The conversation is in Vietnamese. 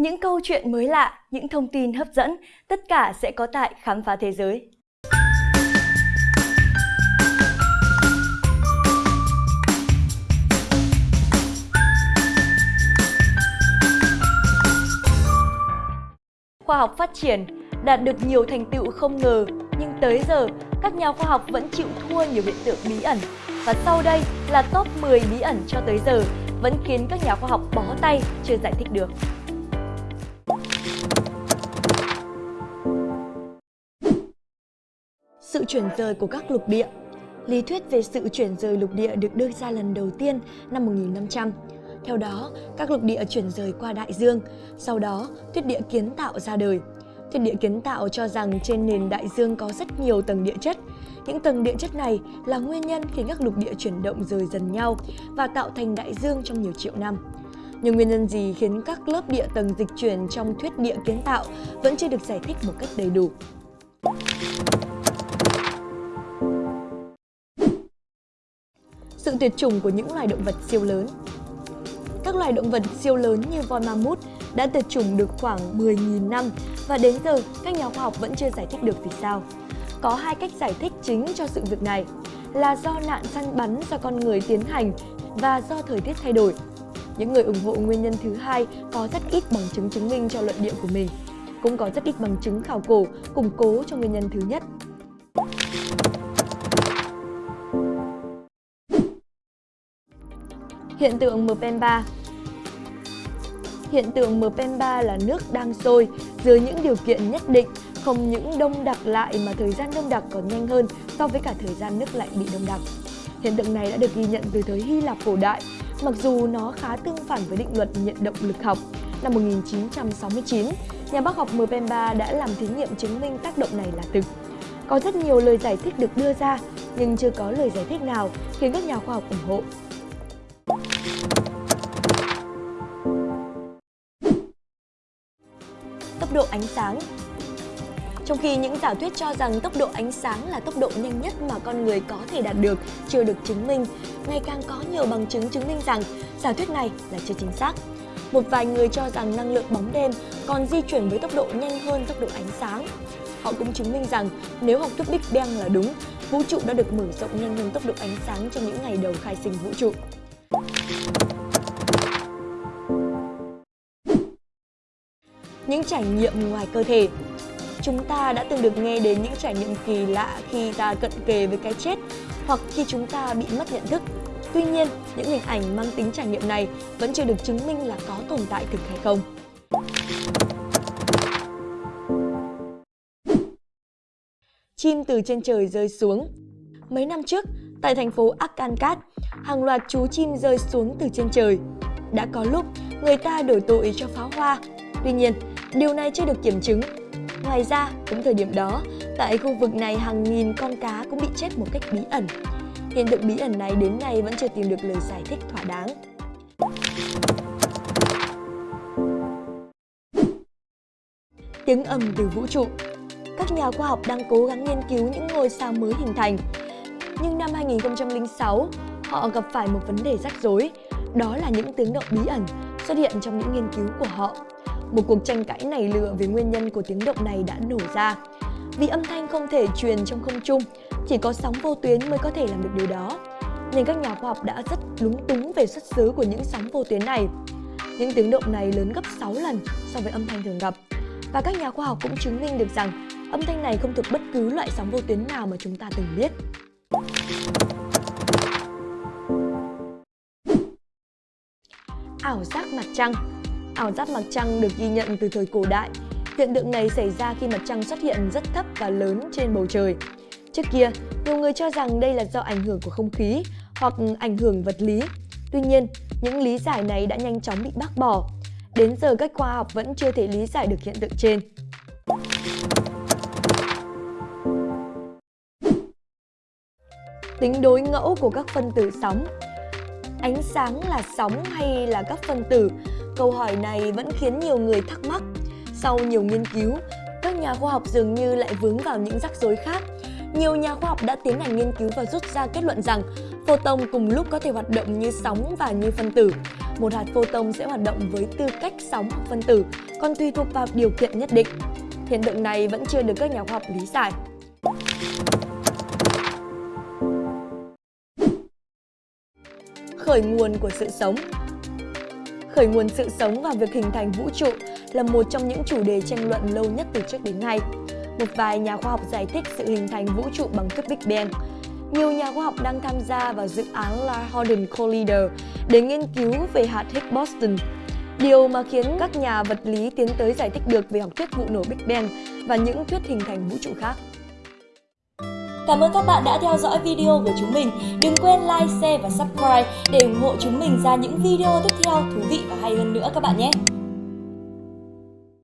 Những câu chuyện mới lạ, những thông tin hấp dẫn, tất cả sẽ có tại Khám phá Thế giới. Khoa học phát triển, đạt được nhiều thành tựu không ngờ, nhưng tới giờ, các nhà khoa học vẫn chịu thua nhiều hiện tượng bí ẩn. Và sau đây là top 10 bí ẩn cho tới giờ, vẫn khiến các nhà khoa học bó tay chưa giải thích được. Sự chuyển rời của các lục địa Lý thuyết về sự chuyển rời lục địa được đưa ra lần đầu tiên năm 1500. Theo đó, các lục địa chuyển rời qua đại dương, sau đó thuyết địa kiến tạo ra đời. Thuyết địa kiến tạo cho rằng trên nền đại dương có rất nhiều tầng địa chất. Những tầng địa chất này là nguyên nhân khiến các lục địa chuyển động rời dần nhau và tạo thành đại dương trong nhiều triệu năm. Nhưng nguyên nhân gì khiến các lớp địa tầng dịch chuyển trong thuyết địa kiến tạo vẫn chưa được giải thích một cách đầy đủ. Sự tuyệt chủng của những loài động vật siêu lớn Các loài động vật siêu lớn như voi mammoth đã tuyệt chủng được khoảng 10.000 năm và đến giờ các nhà khoa học vẫn chưa giải thích được vì sao. Có hai cách giải thích chính cho sự việc này là do nạn săn bắn do con người tiến hành và do thời tiết thay đổi. Những người ủng hộ nguyên nhân thứ hai có rất ít bằng chứng chứng minh cho luận điệu của mình. Cũng có rất ít bằng chứng khảo cổ, củng cố cho nguyên nhân thứ nhất. Hiện tượng Mpemba. Hiện tượng Mpemba là nước đang sôi dưới những điều kiện nhất định, không những đông đặc lại mà thời gian đông đặc còn nhanh hơn so với cả thời gian nước lạnh bị đông đặc. Hiện tượng này đã được ghi nhận từ thời Hy Lạp cổ đại, mặc dù nó khá tương phản với định luật nhận động lực học. Năm 1969, nhà bác học Mpemba đã làm thí nghiệm chứng minh tác động này là thực. Có rất nhiều lời giải thích được đưa ra, nhưng chưa có lời giải thích nào khiến các nhà khoa học ủng hộ. Tốc độ ánh sáng trong khi những giả thuyết cho rằng tốc độ ánh sáng là tốc độ nhanh nhất mà con người có thể đạt được chưa được chứng minh, ngày càng có nhiều bằng chứng chứng minh rằng giả thuyết này là chưa chính xác. Một vài người cho rằng năng lượng bóng đêm còn di chuyển với tốc độ nhanh hơn tốc độ ánh sáng. Họ cũng chứng minh rằng nếu học thuyết Big Bang là đúng, vũ trụ đã được mở rộng nhanh hơn tốc độ ánh sáng trong những ngày đầu khai sinh vũ trụ. Những trải nghiệm ngoài cơ thể Chúng ta đã từng được nghe đến những trải nghiệm kỳ lạ khi ta cận kề với cái chết hoặc khi chúng ta bị mất nhận thức. Tuy nhiên, những hình ảnh mang tính trải nghiệm này vẫn chưa được chứng minh là có tồn tại thực hay không. Chim từ trên trời rơi xuống Mấy năm trước, tại thành phố Akankat, hàng loạt chú chim rơi xuống từ trên trời. Đã có lúc người ta đổi tội cho pháo hoa, tuy nhiên điều này chưa được kiểm chứng. Ngoài ra, cũng thời điểm đó, tại khu vực này hàng nghìn con cá cũng bị chết một cách bí ẩn. Hiện tượng bí ẩn này đến nay vẫn chưa tìm được lời giải thích thỏa đáng. Tiếng ầm từ vũ trụ Các nhà khoa học đang cố gắng nghiên cứu những ngôi sao mới hình thành nhưng năm 2006, họ gặp phải một vấn đề rắc rối, đó là những tiếng động bí ẩn xuất hiện trong những nghiên cứu của họ. Một cuộc tranh cãi nảy lửa về nguyên nhân của tiếng động này đã nổ ra. Vì âm thanh không thể truyền trong không trung, chỉ có sóng vô tuyến mới có thể làm được điều đó. Nên các nhà khoa học đã rất lúng túng về xuất xứ của những sóng vô tuyến này. Những tiếng động này lớn gấp 6 lần so với âm thanh thường gặp. Và các nhà khoa học cũng chứng minh được rằng âm thanh này không thuộc bất cứ loại sóng vô tuyến nào mà chúng ta từng biết. Ảo giác mặt trăng Ảo giác mặt trăng được ghi nhận từ thời cổ đại. Hiện tượng này xảy ra khi mặt trăng xuất hiện rất thấp và lớn trên bầu trời. Trước kia, nhiều người cho rằng đây là do ảnh hưởng của không khí hoặc ảnh hưởng vật lý. Tuy nhiên, những lý giải này đã nhanh chóng bị bác bỏ. Đến giờ các khoa học vẫn chưa thể lý giải được hiện tượng trên. tính đối ngẫu của các phân tử sóng. Ánh sáng là sóng hay là các phân tử? Câu hỏi này vẫn khiến nhiều người thắc mắc. Sau nhiều nghiên cứu, các nhà khoa học dường như lại vướng vào những rắc rối khác. Nhiều nhà khoa học đã tiến hành nghiên cứu và rút ra kết luận rằng photon cùng lúc có thể hoạt động như sóng và như phân tử. một hạt photon sẽ hoạt động với tư cách sóng hoặc phân tử, còn tùy thuộc vào điều kiện nhất định. Hiện tượng này vẫn chưa được các nhà khoa học lý giải. Khởi nguồn của sự sống Khởi nguồn sự sống và việc hình thành vũ trụ là một trong những chủ đề tranh luận lâu nhất từ trước đến nay. Một vài nhà khoa học giải thích sự hình thành vũ trụ bằng thuyết Big Bang. Nhiều nhà khoa học đang tham gia vào dự án La Hadron Collider để nghiên cứu về hạt Higgs boson. Điều mà khiến các nhà vật lý tiến tới giải thích được về học thuyết vụ nổ Big Bang và những thuyết hình thành vũ trụ khác. Cảm ơn các bạn đã theo dõi video của chúng mình. Đừng quên like, share và subscribe để ủng hộ chúng mình ra những video tiếp theo thú vị và hay hơn nữa các bạn nhé.